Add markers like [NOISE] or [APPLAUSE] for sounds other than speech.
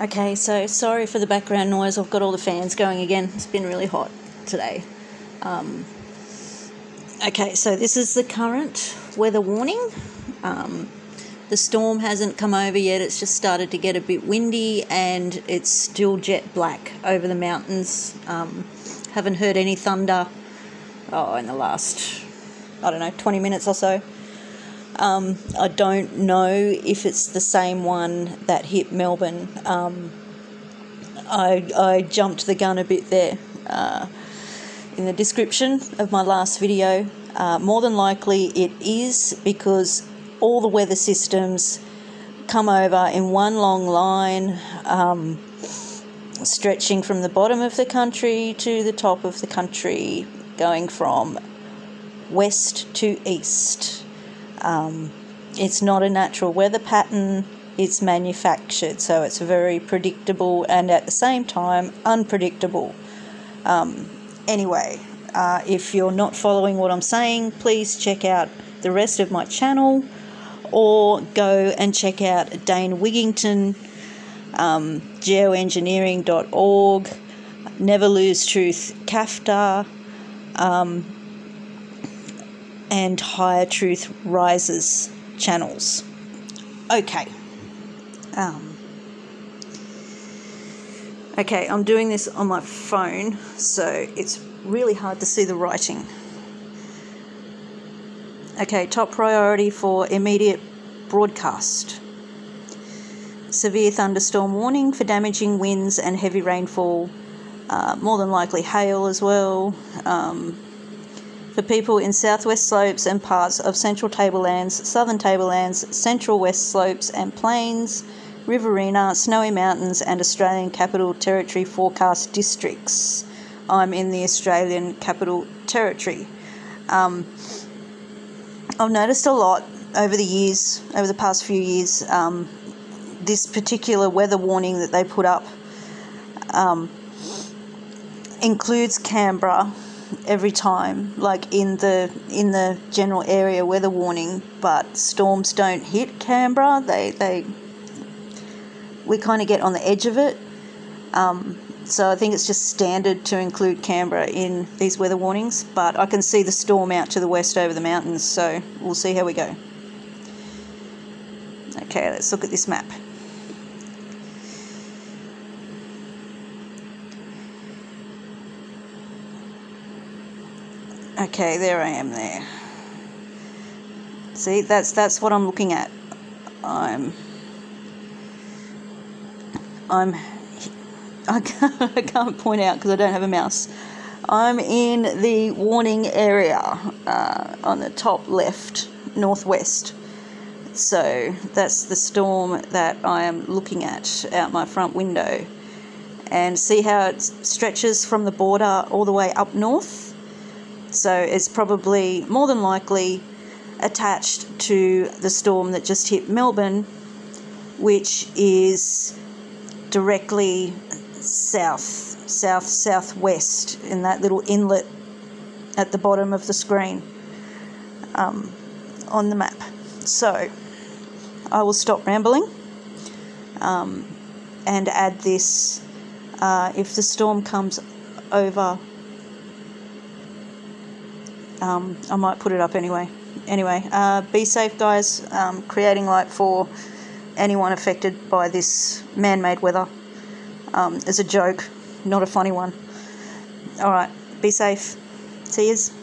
Okay, so sorry for the background noise. I've got all the fans going again. It's been really hot today. Um, okay, so this is the current weather warning. Um, the storm hasn't come over yet. It's just started to get a bit windy and it's still jet black over the mountains. Um, haven't heard any thunder oh, in the last, I don't know, 20 minutes or so. Um, I don't know if it's the same one that hit Melbourne. Um, I, I jumped the gun a bit there uh, in the description of my last video. Uh, more than likely, it is because all the weather systems come over in one long line, um, stretching from the bottom of the country to the top of the country, going from west to east. Um, it's not a natural weather pattern, it's manufactured, so it's very predictable and at the same time unpredictable. Um, anyway, uh, if you're not following what I'm saying, please check out the rest of my channel or go and check out Dane Wigington, um, geoengineering.org, Never Lose Truth CAFTA, um, and Higher Truth Rises channels. Okay. Um, okay, I'm doing this on my phone, so it's really hard to see the writing. Okay, top priority for immediate broadcast. Severe thunderstorm warning for damaging winds and heavy rainfall, uh, more than likely hail as well. Um, for people in southwest slopes and parts of central tablelands, southern tablelands, central west slopes and plains, Riverina, Snowy Mountains, and Australian Capital Territory forecast districts. I'm in the Australian Capital Territory. Um, I've noticed a lot over the years, over the past few years, um, this particular weather warning that they put up um, includes Canberra every time, like in the in the general area weather warning, but storms don't hit Canberra. They they we kind of get on the edge of it. Um, so I think it's just standard to include Canberra in these weather warnings, but I can see the storm out to the west over the mountains, so we'll see how we go. Okay, let's look at this map. Okay, there I am there. See, that's that's what I'm looking at. I'm I'm I can't, [LAUGHS] point out because I don't have a mouse. I'm in the warning area uh, on the top left, northwest. So that's the storm that I am looking at out my front window. And see how it stretches from the border all the way up north? So it's probably more than likely attached to the storm that just hit Melbourne, which is directly south, south, southwest in that little inlet at the bottom of the screen um, on the map. So I will stop rambling um, and add this. Uh, if the storm comes over um, I might put it up anyway. Anyway, uh, be safe, guys. Um, creating light for anyone affected by this man made weather um, is a joke, not a funny one. Alright, be safe. See yous.